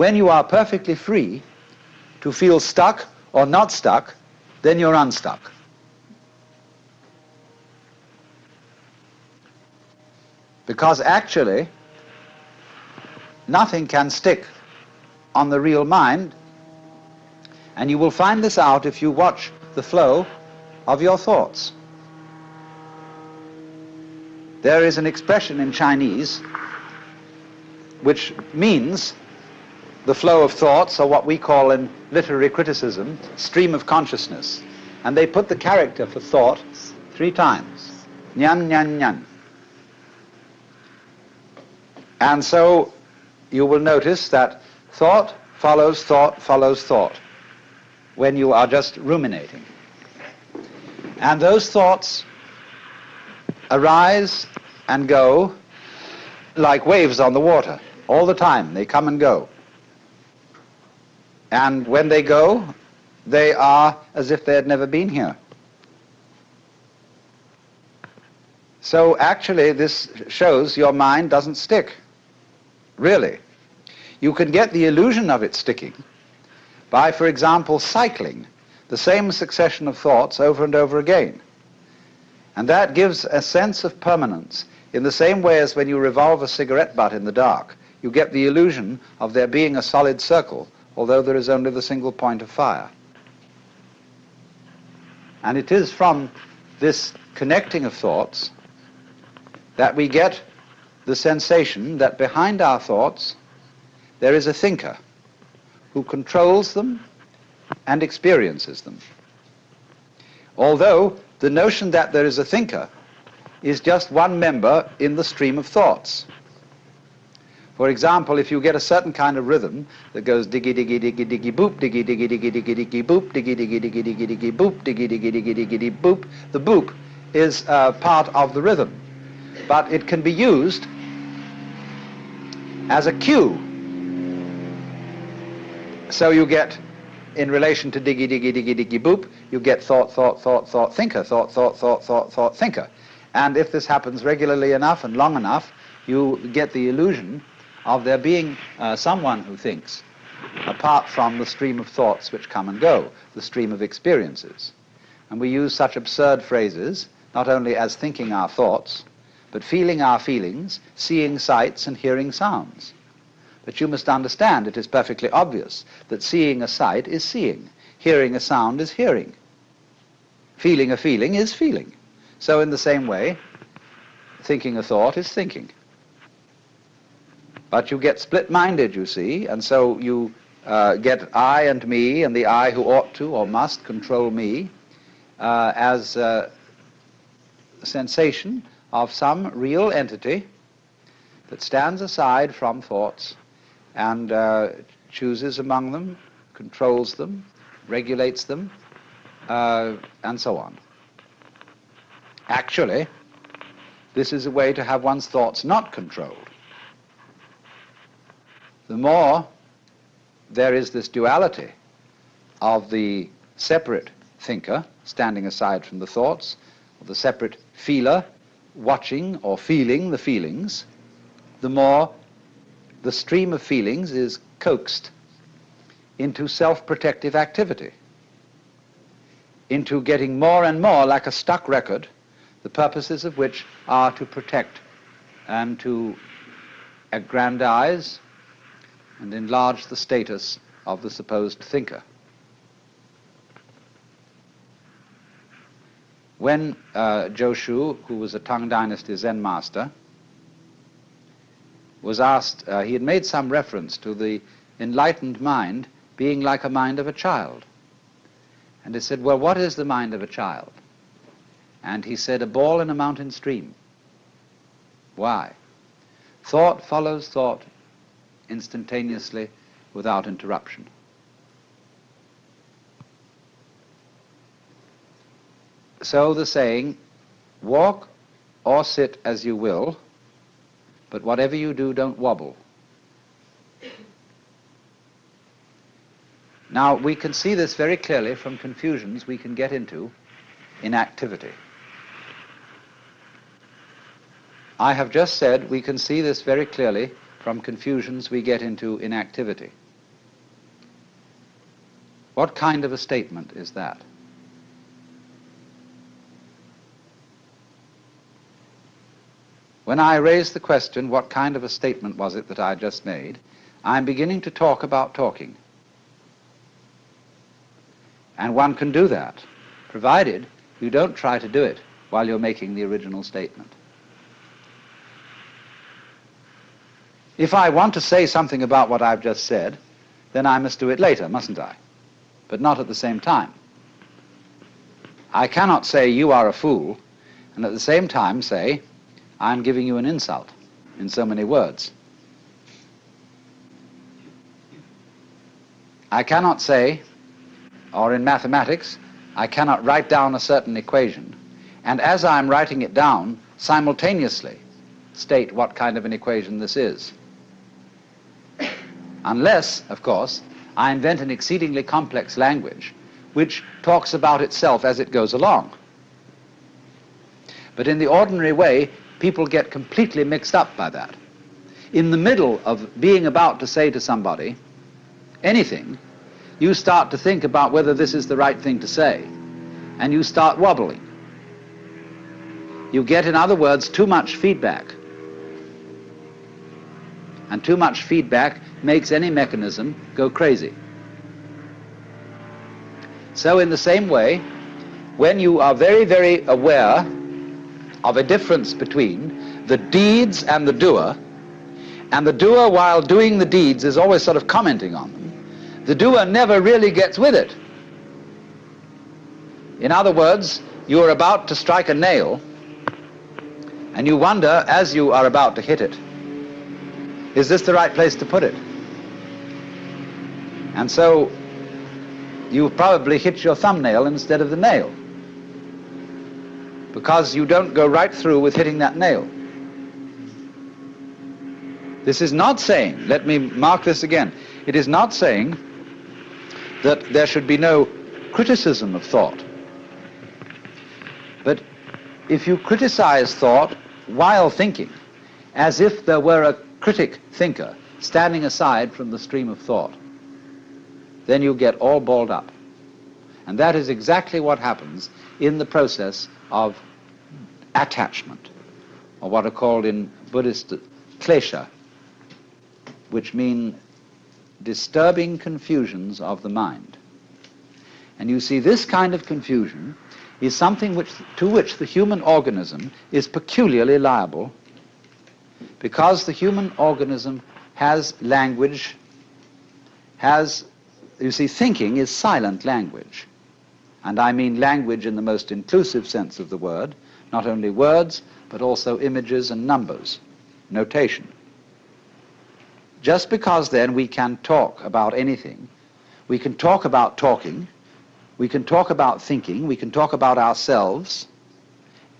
When you are perfectly free to feel stuck or not stuck, then you're unstuck. Because actually, nothing can stick on the real mind, and you will find this out if you watch the flow of your thoughts. There is an expression in Chinese which means the flow of thoughts, or what we call in literary criticism, stream of consciousness. And they put the character for thought three times. Nyan, nyan, nyan. And so you will notice that thought follows thought follows thought when you are just ruminating. And those thoughts arise and go like waves on the water all the time. They come and go. And when they go, they are as if they had never been here. So actually, this shows your mind doesn't stick. Really. You can get the illusion of it sticking by, for example, cycling the same succession of thoughts over and over again. And that gives a sense of permanence in the same way as when you revolve a cigarette butt in the dark. You get the illusion of there being a solid circle, although there is only the single point of fire. And it is from this connecting of thoughts that we get the sensation that behind our thoughts there is a thinker who controls them and experiences them. Although the notion that there is a thinker is just one member in the stream of thoughts. For example, if you get a certain kind of rhythm that goes diggy diggy diggy diggy boop, diggy diggy diggy diggy diggy boop, diggy diggy diggy diggy diggy boop, diggy diggy diggy diggy diggy boop, the boop is uh, part of the rhythm. But it can be used as a cue. So you get, in relation to diggy diggy diggy diggy boop, you get thought, thought, thought, thought, thinker, thought, thought, thought, thought, thought, thinker. And if this happens regularly enough and long enough, you get the illusion of there being uh, someone who thinks, apart from the stream of thoughts which come and go, the stream of experiences. And we use such absurd phrases, not only as thinking our thoughts, but feeling our feelings, seeing sights and hearing sounds. But you must understand it is perfectly obvious that seeing a sight is seeing, hearing a sound is hearing, feeling a feeling is feeling. So in the same way, thinking a thought is thinking. But you get split-minded, you see, and so you uh, get I and me and the I who ought to or must control me uh, as a sensation of some real entity that stands aside from thoughts and uh, chooses among them, controls them, regulates them, uh, and so on. Actually, this is a way to have one's thoughts not controlled. The more there is this duality of the separate thinker standing aside from the thoughts, of the separate feeler watching or feeling the feelings, the more the stream of feelings is coaxed into self-protective activity, into getting more and more like a stuck record, the purposes of which are to protect and to aggrandize and enlarge the status of the supposed thinker. When uh, Joshu, who was a Tang Dynasty Zen master, was asked, uh, he had made some reference to the enlightened mind being like a mind of a child. And he said, well, what is the mind of a child? And he said, a ball in a mountain stream. Why? Thought follows thought instantaneously without interruption. So the saying, walk or sit as you will, but whatever you do, don't wobble. Now, we can see this very clearly from confusions we can get into in activity. I have just said we can see this very clearly from confusions we get into inactivity. What kind of a statement is that? When I raise the question, what kind of a statement was it that I just made, I'm beginning to talk about talking. And one can do that, provided you don't try to do it while you're making the original statement. If I want to say something about what I've just said, then I must do it later, mustn't I? But not at the same time. I cannot say you are a fool and at the same time say I'm giving you an insult in so many words. I cannot say, or in mathematics, I cannot write down a certain equation, and as I'm writing it down, simultaneously state what kind of an equation this is. Unless, of course, I invent an exceedingly complex language which talks about itself as it goes along. But in the ordinary way, people get completely mixed up by that. In the middle of being about to say to somebody anything, you start to think about whether this is the right thing to say, and you start wobbling. You get, in other words, too much feedback. And too much feedback makes any mechanism go crazy. So in the same way, when you are very, very aware of a difference between the deeds and the doer, and the doer, while doing the deeds, is always sort of commenting on them. The doer never really gets with it. In other words, you are about to strike a nail, and you wonder, as you are about to hit it, is this the right place to put it? And so you probably hit your thumbnail instead of the nail because you don't go right through with hitting that nail. This is not saying, let me mark this again, it is not saying that there should be no criticism of thought. But if you criticize thought while thinking, as if there were a critic thinker standing aside from the stream of thought, then you get all balled up. And that is exactly what happens in the process of attachment, or what are called in Buddhist klesha, which mean disturbing confusions of the mind. And you see, this kind of confusion is something which, to which the human organism is peculiarly liable because the human organism has language, has, you see, thinking is silent language. And I mean language in the most inclusive sense of the word, not only words, but also images and numbers, notation. Just because then we can talk about anything, we can talk about talking, we can talk about thinking, we can talk about ourselves,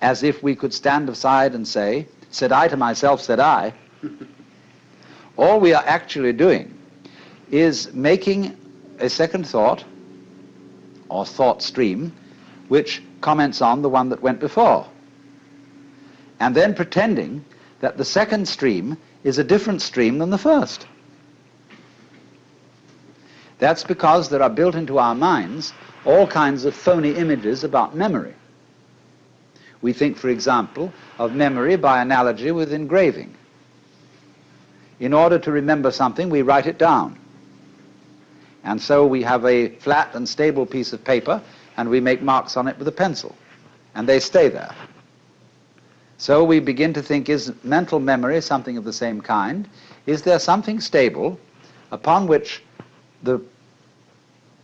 as if we could stand aside and say, said I to myself, said I. All we are actually doing is making a second thought or thought stream which comments on the one that went before. And then pretending that the second stream is a different stream than the first. That's because there are built into our minds all kinds of phony images about memory. We think, for example, of memory by analogy with engraving. In order to remember something, we write it down. And so we have a flat and stable piece of paper, and we make marks on it with a pencil, and they stay there. So we begin to think, is mental memory something of the same kind? Is there something stable upon which the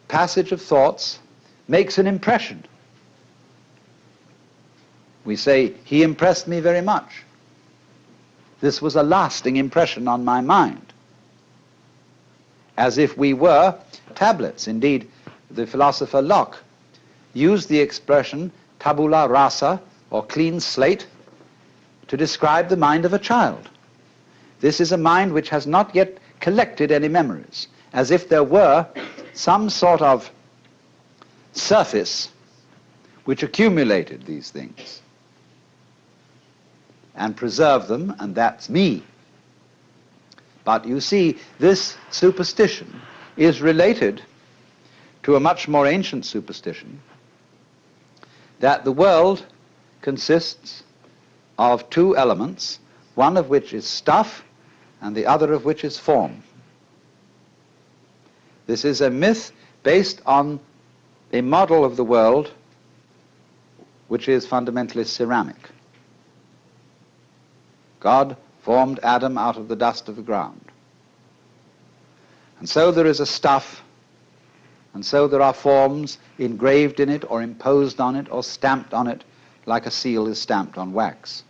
passage of thoughts makes an impression? We say, he impressed me very much. This was a lasting impression on my mind. As if we were tablets. Indeed, the philosopher Locke used the expression tabula rasa, or clean slate, to describe the mind of a child. This is a mind which has not yet collected any memories, as if there were some sort of surface which accumulated these things and preserve them, and that's me. But you see, this superstition is related to a much more ancient superstition that the world consists of two elements, one of which is stuff and the other of which is form. This is a myth based on a model of the world which is fundamentally ceramic. God formed Adam out of the dust of the ground. And so there is a stuff, and so there are forms engraved in it or imposed on it or stamped on it like a seal is stamped on wax.